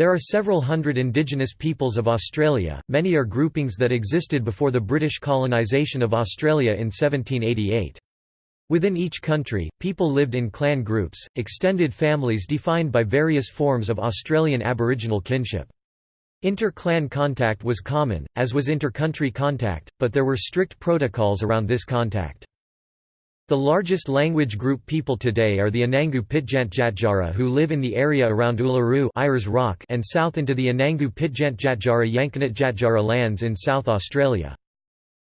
There are several hundred indigenous peoples of Australia, many are groupings that existed before the British colonisation of Australia in 1788. Within each country, people lived in clan groups, extended families defined by various forms of Australian Aboriginal kinship. Inter-clan contact was common, as was inter-country contact, but there were strict protocols around this contact. The largest language group people today are the Anangu Pitjantjatjara who live in the area around Uluru Rock and south into the Anangu Pitjantjatjara Yankunytjatjara lands in South Australia.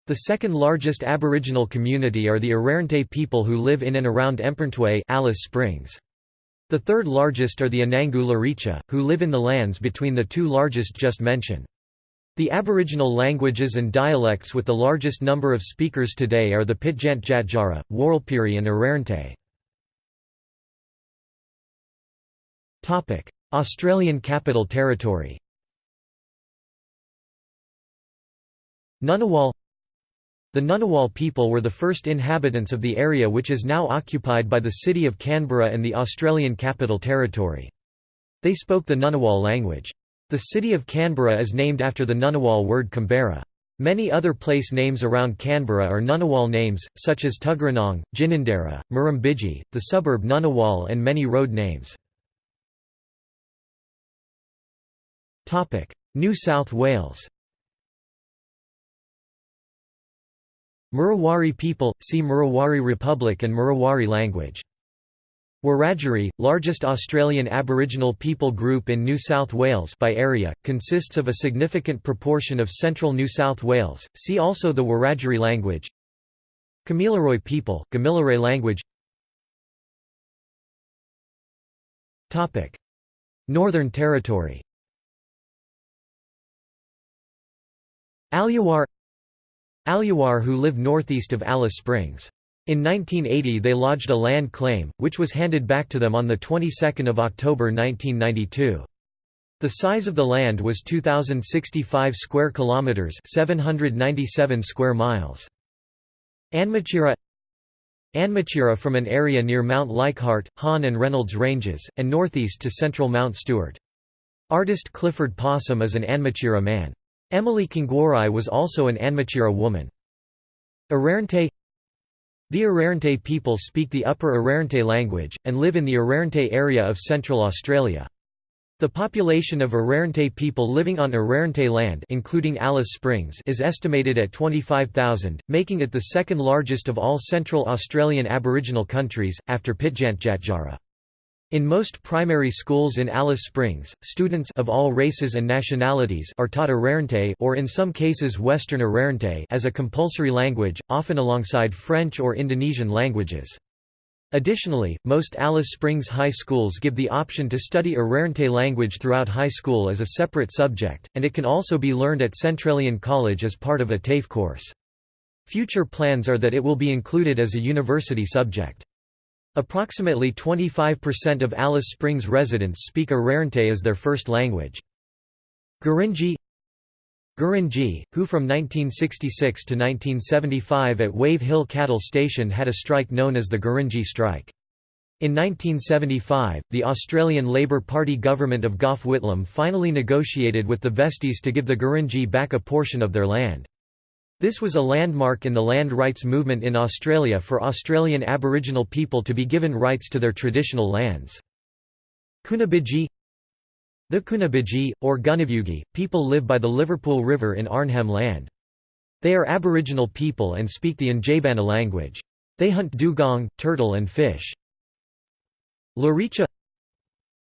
The second largest Aboriginal community are the Arrernte people who live in and around Mparntwe Alice Springs. The third largest are the Anangu Luritja, who live in the lands between the two largest just mentioned. The Aboriginal languages and dialects with the largest number of speakers today are the Pitjantjatjara, Warlpiri and Arrernte. Australian Capital Territory Ngunnawal The Ngunnawal people were the first inhabitants of the area which is now occupied by the city of Canberra and the Australian Capital Territory. They spoke the Ngunnawal language. The city of Canberra is named after the Ngunnawal word Canberra. Many other place names around Canberra are Ngunnawal names, such as Tuggeranong, Ginninderra, Murrumbidgee, the suburb Ngunnawal and many road names. New South Wales Murawari people, see Murawari Republic and Murawari language Wiradjuri, largest Australian Aboriginal people group in New South Wales by area, consists of a significant proportion of central New South Wales. See also the Wiradjuri language. Kamilaroi people, Kamilaroi language. Topic: Northern Territory. Alyawarr Alyawarr who live northeast of Alice Springs. In 1980 they lodged a land claim, which was handed back to them on the 22nd of October 1992. The size of the land was 2065 square kilometers, 797 square miles. Anmatyerre Anmatyerre from an area near Mount Leichhardt, Hann and Reynolds Ranges, and northeast to central Mount Stuart. Artist Clifford Possum is an Anmatyerre man. Emily Kngwarreye was also an Anmatyerre woman. Arrernte the Arrernte people speak the Upper Arrernte language, and live in the Arrernte area of Central Australia. The population of Arrernte people living on Arrernte land including Alice Springs is estimated at 25,000, making it the second largest of all Central Australian Aboriginal countries, after Pitjantjatjara. In most primary schools in Alice Springs, students of all races and nationalities are taught Arrernte or in some cases Western Arrernte as a compulsory language, often alongside French or Indonesian languages. Additionally, most Alice Springs high schools give the option to study Arrernte language throughout high school as a separate subject, and it can also be learned at Centralian College as part of a TAFE course. Future plans are that it will be included as a university subject. Approximately 25% of Alice Springs residents speak Arrernte as their first language. Gurindji Gurindji, who from 1966 to 1975 at Wave Hill Cattle Station had a strike known as the Gurindji Strike. In 1975, the Australian Labor Party government of Gough Whitlam finally negotiated with the Vesteys to give the Gurindji back a portion of their land. This was a landmark in the land rights movement in Australia for Australian Aboriginal people to be given rights to their traditional lands. Kunabidji The Kunabidji, or Gunavidji, people live by the Liverpool River in Arnhem Land. They are Aboriginal people and speak the Ndjébbana language. They hunt dugong, turtle and fish. Luritja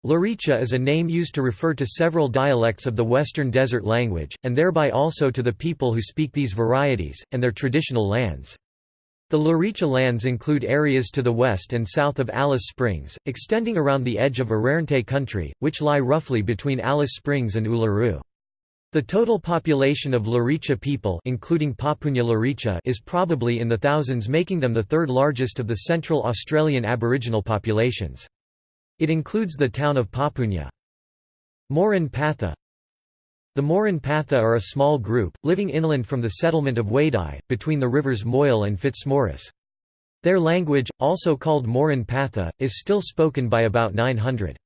Luritja is a name used to refer to several dialects of the Western Desert language, and thereby also to the people who speak these varieties, and their traditional lands. The Luritja lands include areas to the west and south of Alice Springs, extending around the edge of Arrernte country, which lie roughly between Alice Springs and Uluru. The total population of Luritja people including Papunya Luritja is probably in the thousands making them the third largest of the Central Australian Aboriginal populations. It includes the town of Papunya. Murrinh-Patha The Murrinh-Patha are a small group, living inland from the settlement of Wadeye, between the rivers Moyle and Fitzmaurice. Their language, also called Murrinh-Patha, is still spoken by about 900.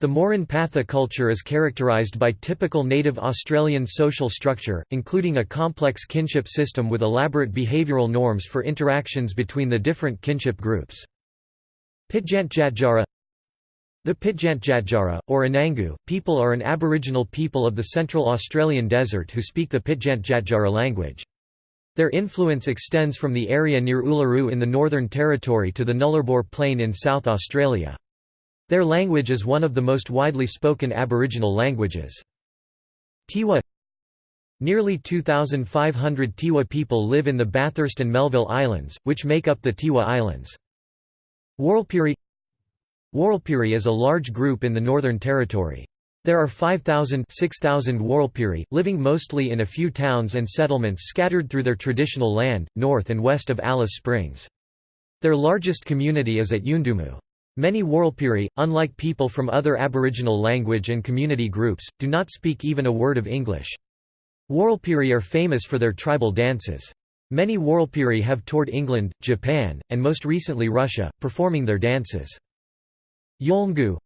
The Murrinh-Patha culture is characterised by typical native Australian social structure, including a complex kinship system with elaborate behavioural norms for interactions between the different kinship groups. Pitjantjatjara The Pitjantjatjara, or Anangu, people are an Aboriginal people of the Central Australian Desert who speak the Pitjantjatjara language. Their influence extends from the area near Uluru in the Northern Territory to the Nullarbor Plain in South Australia. Their language is one of the most widely spoken Aboriginal languages. Tiwi Nearly 2,500 Tiwi people live in the Bathurst and Melville Islands, which make up the Tiwi Islands. Warlpiri Warlpiri is a large group in the Northern Territory. There are 5,000 6,000 Warlpiri, living mostly in a few towns and settlements scattered through their traditional land, north and west of Alice Springs. Their largest community is at Yuendumu. Many Warlpiri, unlike people from other Aboriginal language and community groups, do not speak even a word of English. Warlpiri are famous for their tribal dances. Many Warlpiri have toured England, Japan, and most recently Russia, performing their dances. Yolngu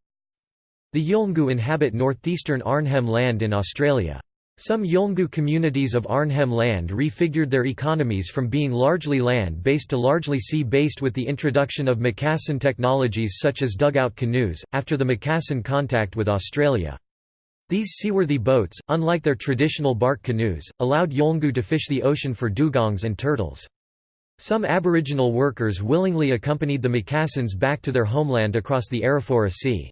The Yolngu inhabit northeastern Arnhem Land in Australia. Some Yolngu communities of Arnhem Land refigured their economies from being largely land-based to largely sea-based with the introduction of Macassan technologies such as dugout canoes, after the Macassan contact with Australia. These seaworthy boats, unlike their traditional bark canoes, allowed Yolngu to fish the ocean for dugongs and turtles. Some Aboriginal workers willingly accompanied the Macassans back to their homeland across the Arafura Sea.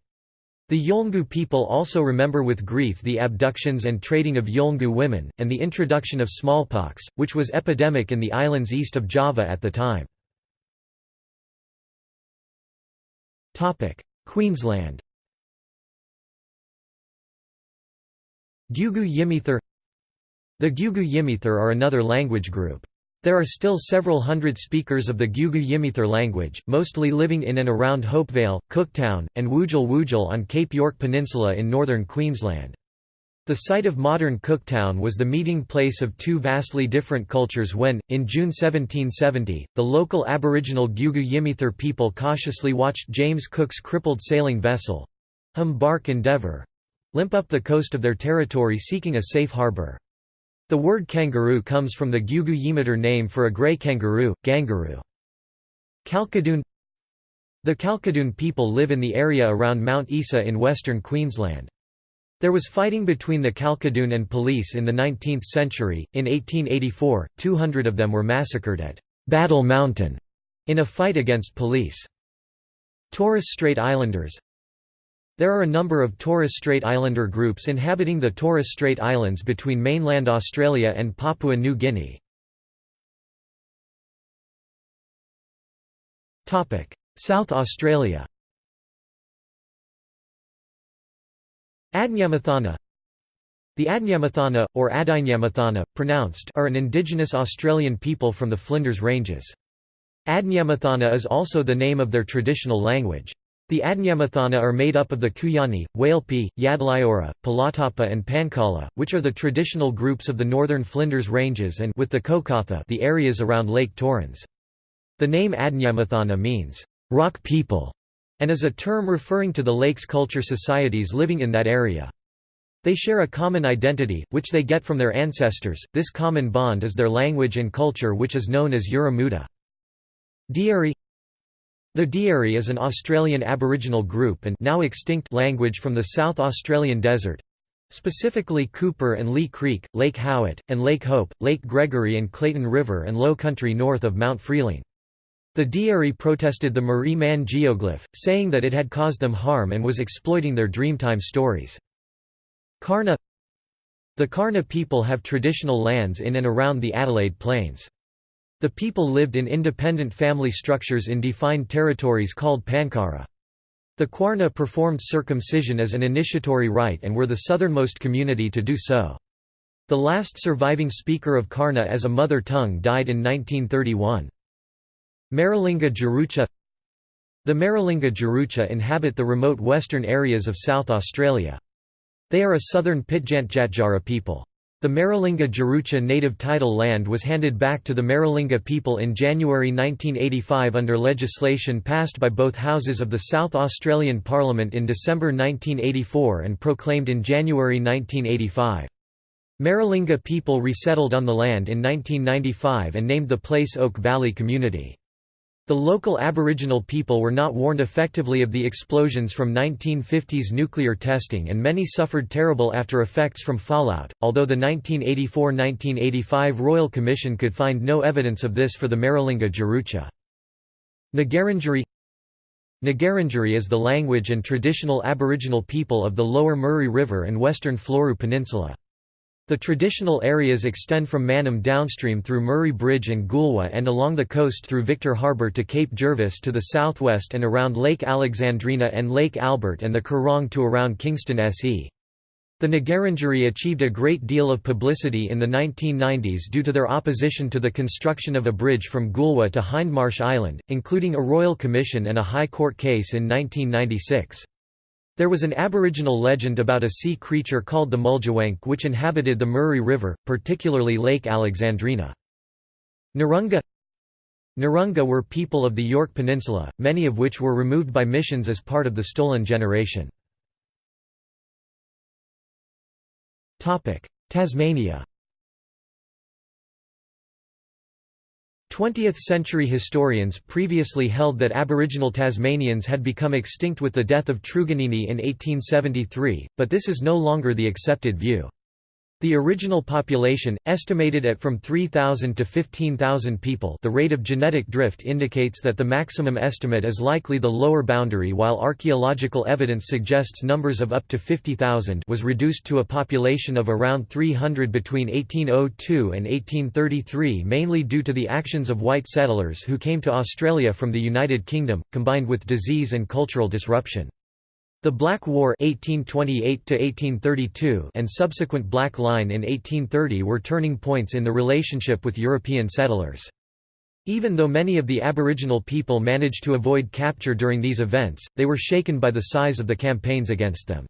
The Yolngu people also remember with grief the abductions and trading of Yolngu women, and the introduction of smallpox, which was epidemic in the islands east of Java at the time. Queensland Gugu Yimithirr The Gugu Yimithirr are another language group. There are still several hundred speakers of the Gugu Yimithirr language, mostly living in and around Hopevale, Cooktown, and Wujal Wujal on Cape York Peninsula in northern Queensland. The site of modern Cooktown was the meeting place of two vastly different cultures when, in June 1770, the local Aboriginal Gugu Yimithirr people cautiously watched James Cook's crippled sailing vessel—Hum Bark Endeavour—limp up the coast of their territory seeking a safe harbour. The word kangaroo comes from the Gugu Yimithirr name for a grey kangaroo, gangaroo. Kalkadoon The Kalkadoon people live in the area around Mount Isa in western Queensland. There was fighting between the Kalkadoon and police in the 19th century. In 1884, 200 of them were massacred at Battle Mountain in a fight against police. Torres Strait Islanders there are a number of Torres Strait Islander groups inhabiting the Torres Strait Islands between mainland Australia and Papua New Guinea. South Australia Adnyamathana The Adnyamathana, or Adinyamathanna, pronounced are an indigenous Australian people from the Flinders Ranges. Adnyamathana is also the name of their traditional language. The Adnyamathana are made up of the Kuyani, Wailpi, Yadlayora, Palatapa and Pankala, which are the traditional groups of the northern Flinders Ranges and with the Kokatha the areas around Lake Torrens. The name Adnyamathana means, "...rock people", and is a term referring to the lake's culture societies living in that area. They share a common identity, which they get from their ancestors, this common bond is their language and culture which is known as Yuramuta. Dieri the Dieri is an Australian Aboriginal group and now extinct language from the South Australian desert, specifically Cooper and Leigh Creek, Lake Howitt, and Lake Hope, Lake Gregory and Clayton River and low country north of Mount Freeling. The Dieri protested the Marree Man geoglyph, saying that it had caused them harm and was exploiting their Dreamtime stories. Kaurna The Kaurna people have traditional lands in and around the Adelaide Plains. The people lived in independent family structures in defined territories called Pankara. The Kaurna performed circumcision as an initiatory rite and were the southernmost community to do so. The last surviving speaker of Kaurna as a mother tongue died in 1931. Maralinga Tjarutja The Maralinga Tjarutja inhabit the remote western areas of South Australia. They are a southern Pitjantjatjara people. The Maralinga Tjarutja native title land was handed back to the Maralinga people in January 1985 under legislation passed by both houses of the South Australian Parliament in December 1984 and proclaimed in January 1985. Maralinga people resettled on the land in 1995 and named the place Oak Valley Community. The local Aboriginal people were not warned effectively of the explosions from 1950s nuclear testing and many suffered terrible after effects from fallout, although the 1984–1985 Royal Commission could find no evidence of this for the Maralinga Tjarutja. Ngarrindjeri Ngarrindjeri is the language and traditional Aboriginal people of the lower Murray River and western Fleurieu Peninsula. The traditional areas extend from Mannum downstream through Murray Bridge and Goolwa and along the coast through Victor Harbor to Cape Jervis to the southwest and around Lake Alexandrina and Lake Albert and the Coorong to around Kingston SE. The Ngarrindjeri achieved a great deal of publicity in the 1990s due to their opposition to the construction of a bridge from Goolwa to Hindmarsh Island, including a royal commission and a high court case in 1996. There was an aboriginal legend about a sea creature called the Muljawank which inhabited the Murray River, particularly Lake Alexandrina. Narunga Narunga were people of the Yorke Peninsula, many of which were removed by missions as part of the Stolen Generation. Tasmania 20th-century historians previously held that Aboriginal Tasmanians had become extinct with the death of Truganini in 1873, but this is no longer the accepted view. The original population, estimated at from 3,000 to 15,000 people the rate of genetic drift indicates that the maximum estimate is likely the lower boundary while archaeological evidence suggests numbers of up to 50,000 was reduced to a population of around 300 between 1802 and 1833 mainly due to the actions of white settlers who came to Australia from the United Kingdom, combined with disease and cultural disruption. The Black War 1828 and subsequent Black Line in 1830 were turning points in the relationship with European settlers. Even though many of the Aboriginal people managed to avoid capture during these events, they were shaken by the size of the campaigns against them.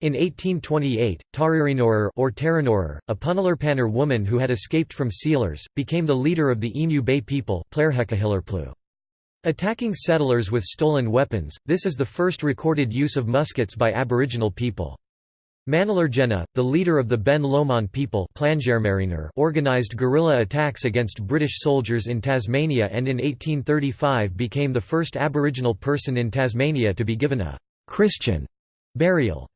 In 1828, Taririnoror or Terranoror, a Punalurpaner woman who had escaped from sealers, became the leader of the Emu Bay people Attacking settlers with stolen weapons, this is the first recorded use of muskets by Aboriginal people. Manalargenna, the leader of the Ben Lomond people organized guerrilla attacks against British soldiers in Tasmania and in 1835 became the first Aboriginal person in Tasmania to be given a «Christian» burial.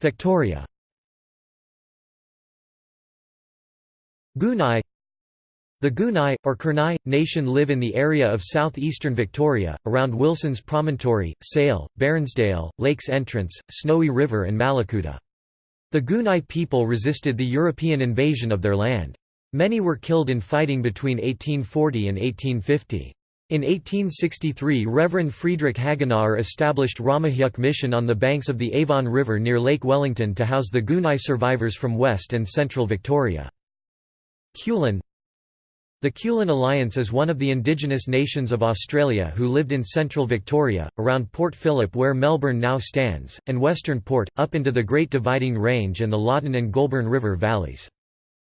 Victoria Gunai the Gunai, or Kurnai, nation live in the area of southeastern Victoria, around Wilson's Promontory, Sale, Bairnsdale, Lakes Entrance, Snowy River and Mallacoota. The Gunai people resisted the European invasion of their land. Many were killed in fighting between 1840 and 1850. In 1863 Reverend Friedrich Hagenauer established Ramahyuck Mission on the banks of the Avon River near Lake Wellington to house the Gunai survivors from West and Central Victoria. Kulin the Kulin Alliance is one of the indigenous nations of Australia who lived in central Victoria, around Port Phillip where Melbourne now stands, and Western Port, up into the Great Dividing Range and the Loddon and Goulburn River valleys.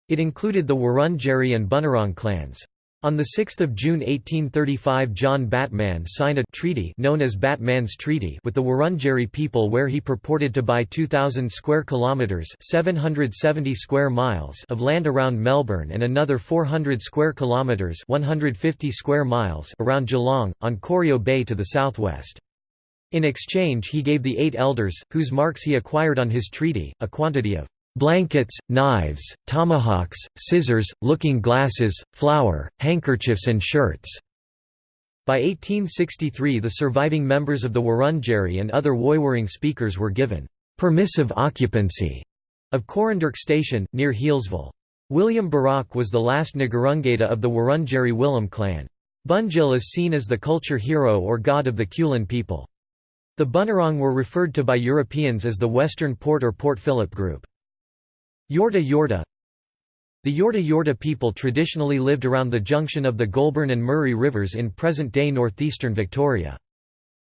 It included the Wurundjeri and Bunurong clans. On 6 June 1835 John Batman signed a treaty known as Batman's Treaty with the Wurundjeri people where he purported to buy 2,000 square kilometres 770 square miles of land around Melbourne and another 400 square kilometres 150 square miles around Geelong, on Corio Bay to the southwest. In exchange he gave the eight elders, whose marks he acquired on his treaty, a quantity of blankets, knives, tomahawks, scissors, looking glasses, flour, handkerchiefs and shirts." By 1863 the surviving members of the Wurundjeri and other Woiwurrung speakers were given «permissive occupancy» of Coranderrk Station, near Healesville. William Barak was the last ngurungaeta of the Wurundjeri Willem clan. Bunjil is seen as the culture hero or god of the Kulin people. The Bunurong were referred to by Europeans as the Western Port or Port Phillip Group. Yorta Yorta The Yorta Yorta people traditionally lived around the junction of the Goulburn and Murray rivers in present-day northeastern Victoria.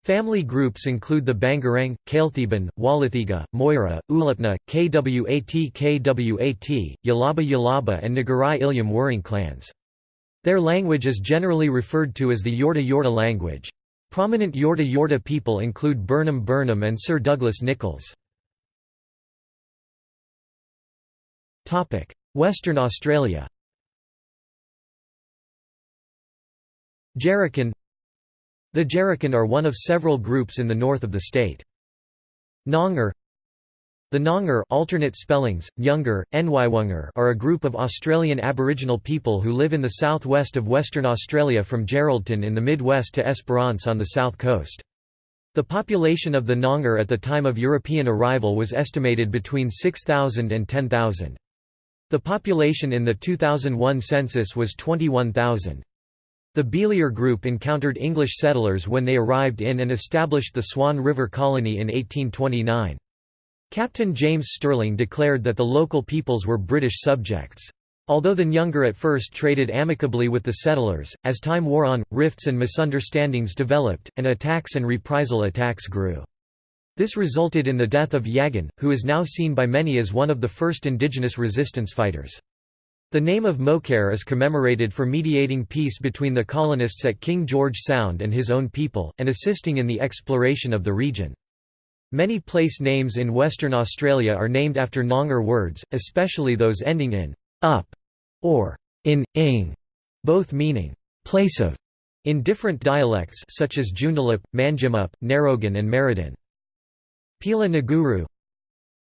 Family groups include the Bangarang, Kailthiban, Walathiga, Moira, Ulupna, Kwat Kwat, Yalaba Yalaba and Nagarai Ilyam Wuring clans. Their language is generally referred to as the Yorta Yorta language. Prominent Yorta Yorta people include Burnham Burnham and Sir Douglas Nicholls. Western Australia Jerrikan The Jerrikan are one of several groups in the north of the state. Noongar The Noongar alternate spellings, Nywunger are a group of Australian Aboriginal people who live in the southwest of Western Australia from Geraldton in the mid-west to Esperance on the south coast. The population of the Noongar at the time of European arrival was estimated between 6,000 and 10,000. The population in the 2001 census was 21,000. The Beeliar group encountered English settlers when they arrived in and established the Swan River Colony in 1829. Captain James Stirling declared that the local peoples were British subjects. Although the Nyungar at first traded amicably with the settlers, as time wore on, rifts and misunderstandings developed, and attacks and reprisal attacks grew. This resulted in the death of Yagan, who is now seen by many as one of the first indigenous resistance fighters. The name of Mokare is commemorated for mediating peace between the colonists at King George Sound and his own people, and assisting in the exploration of the region. Many place names in Western Australia are named after Noongar words, especially those ending in up or in ing, both meaning place of, in different dialects such as Joondalup, Manjimup, Narrogin and Merredin. Pila Nguru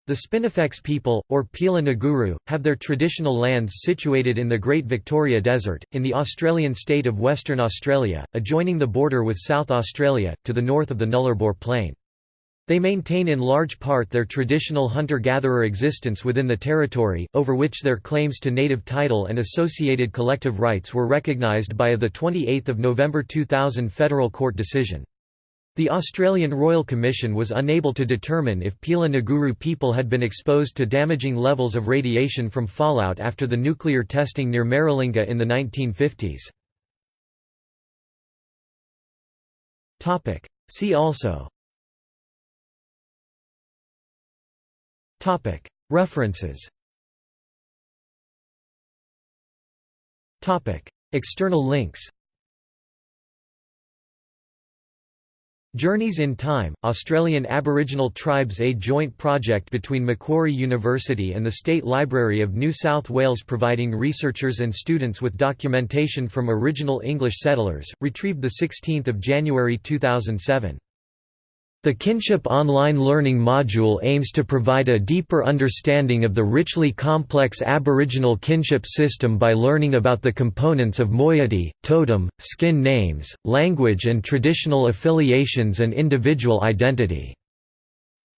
The Spinifex people, or Pila Nguru, have their traditional lands situated in the Great Victoria Desert, in the Australian state of Western Australia, adjoining the border with South Australia, to the north of the Nullarbor Plain. They maintain in large part their traditional hunter-gatherer existence within the territory, over which their claims to native title and associated collective rights were recognised by a 28 November 2000 federal court decision. The Australian Royal Commission was unable to determine if Pila Nguru people had been exposed to damaging levels of radiation from fallout after the nuclear testing near Maralinga in the 1950s. See also. References. External links Journeys in Time, Australian Aboriginal Tribes A joint project between Macquarie University and the State Library of New South Wales providing researchers and students with documentation from original English settlers, retrieved 16 January 2007. The Kinship Online Learning Module aims to provide a deeper understanding of the richly complex Aboriginal kinship system by learning about the components of moiety, totem, skin names, language and traditional affiliations and individual identity.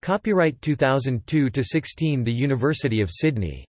Copyright 2002-16 The University of Sydney